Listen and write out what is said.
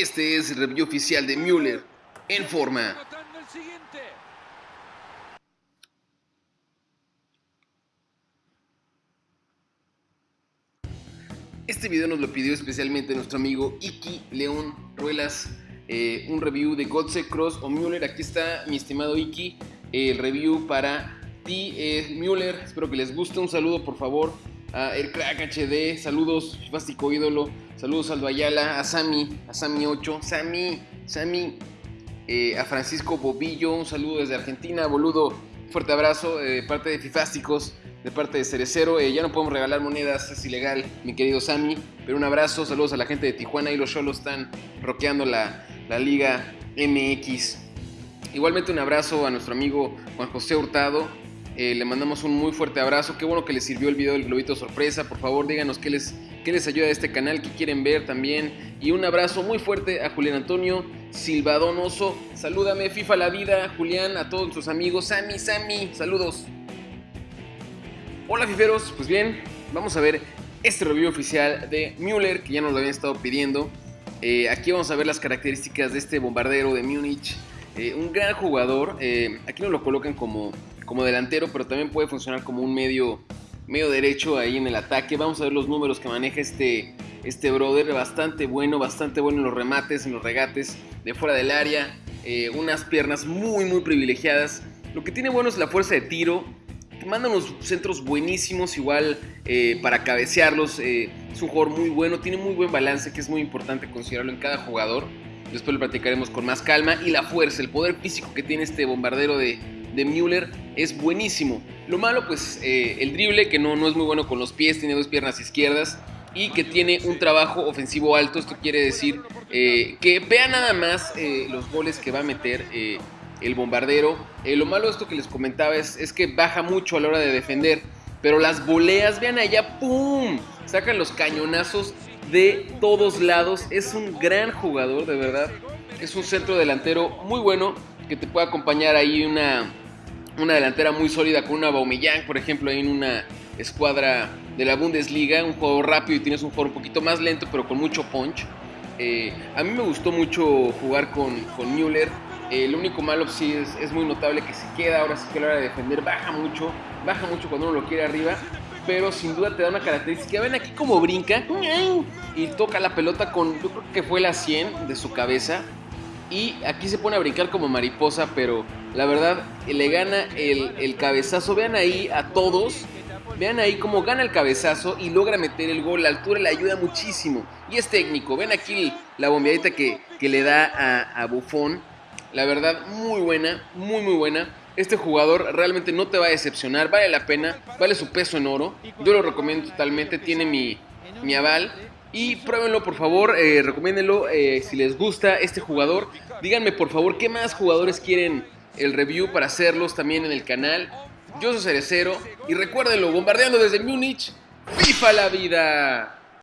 Este es el review oficial de Müller en forma. Este video nos lo pidió especialmente nuestro amigo Iki León Ruelas, eh, un review de Godse Cross o Müller. Aquí está mi estimado Iki, el review para ti, eh, Müller. Espero que les guste. Un saludo, por favor, a El Crack HD. Saludos, Fástico Ídolo. Saludos a Aldo Ayala, a Sami, a Sami 8. Sami, Sami, eh, a Francisco Bobillo. Un saludo desde Argentina, boludo. Fuerte abrazo de parte de Fifásticos, de parte de Cerecero. Eh, ya no podemos regalar monedas, es ilegal, mi querido Sammy. Pero un abrazo, saludos a la gente de Tijuana y los Cholos están roqueando la, la Liga MX. Igualmente un abrazo a nuestro amigo Juan José Hurtado. Eh, le mandamos un muy fuerte abrazo. Qué bueno que les sirvió el video del globito sorpresa. Por favor, díganos qué les, qué les ayuda a este canal, qué quieren ver también. Y un abrazo muy fuerte a Julián Antonio Silvadonoso. Salúdame, FIFA la vida, Julián, a todos sus amigos. Sammy, Sammy, saludos. Hola fiferos, pues bien, vamos a ver este review oficial de Müller, que ya nos lo habían estado pidiendo. Eh, aquí vamos a ver las características de este bombardero de Múnich. Eh, un gran jugador, aquí nos lo colocan como, como delantero, pero también puede funcionar como un medio, medio derecho ahí en el ataque. Vamos a ver los números que maneja este, este brother, bastante bueno, bastante bueno en los remates, en los regates de fuera del área. unas piernas muy, muy privilegiadas. Lo que tiene bueno es la fuerza de tiro, manda unos centros buenísimos, igual eh, para cabecearlos. Eh, es un jugador muy bueno, tiene muy buen balance, que es muy importante considerarlo en cada jugador. Después lo platicaremos con más calma. Y la fuerza, el poder físico que tiene este bombardero de, de Müller es buenísimo. Lo malo, pues, eh, el drible, que no, no es muy bueno con los pies, tiene dos piernas izquierdas y que tiene un trabajo ofensivo alto. Esto quiere decir que vea nada más los goles que va a meter el bombardero. Eh, lo malo de esto que les comentaba es, es, que baja mucho a la hora de defender. Pero las voleas, vean allá, ¡pum! Sacan los cañonazos de todos lados. Es un gran jugador, de verdad. Es un centro delantero muy bueno que te puede acompañar ahí una, una delantera muy sólida con una Baumillán, por ejemplo, en una escuadra de la Bundesliga. Un juego rápido y tienes un juego un poquito más lento, pero con mucho punch. Eh, a mí me gustó mucho jugar con, con Müller. Eh, lo único malo sí es, es, muy notable que se queda, ahora sí que a la hora de defender baja mucho, baja mucho cuando uno lo quiere arriba, pero sin duda te da una característica. Ven aquí como brinca y toca la pelota con, yo creo que fue la 100 de su cabeza. Y aquí se pone a brincar como mariposa, pero la verdad le gana el, el cabezazo. Vean ahí a todos, Vean ahí cómo gana el cabezazo y logra meter el gol. La altura le ayuda muchísimo. Y es técnico. Ven aquí la bombeadita que, que le da a, a Buffon. La verdad, muy buena, muy muy buena. Este jugador realmente no te va a decepcionar, vale la pena, vale su peso en oro. Yo lo recomiendo totalmente, tiene mi, mi aval. Y pruébenlo por favor, eh, recomiéndenlo eh, si les gusta este jugador. Díganme por favor qué más jugadores quieren el review para hacerlos también en el canal. Yo soy Cerecero y recuérdenlo, bombardeando desde Múnich, ¡FIFA la vida!